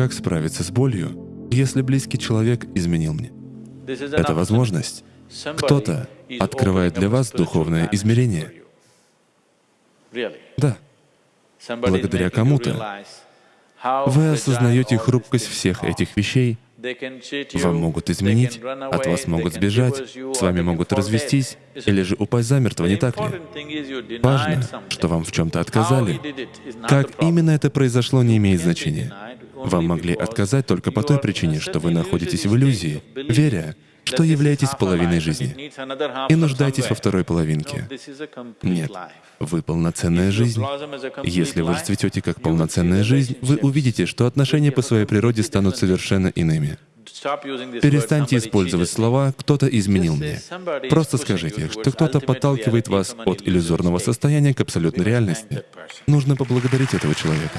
как справиться с болью, если близкий человек изменил мне. Это возможность. Кто-то открывает для вас духовное измерение. Да. Благодаря кому-то вы осознаете хрупкость всех этих вещей, вам могут изменить, от вас могут сбежать, с вами могут развестись или же упасть замертво, не так ли? Важно, что вам в чем-то отказали. Как именно это произошло, не имеет значения. Вам могли отказать только по той причине, что вы находитесь в иллюзии, веря, что являетесь половиной жизни и нуждаетесь во второй половинке. Нет, вы полноценная жизнь. Если вы расцветете как полноценная жизнь, вы увидите, что отношения по своей природе станут совершенно иными. Перестаньте использовать слова «кто-то изменил мне». Просто скажите, что кто-то подталкивает вас от иллюзорного состояния к абсолютной реальности. Нужно поблагодарить этого человека.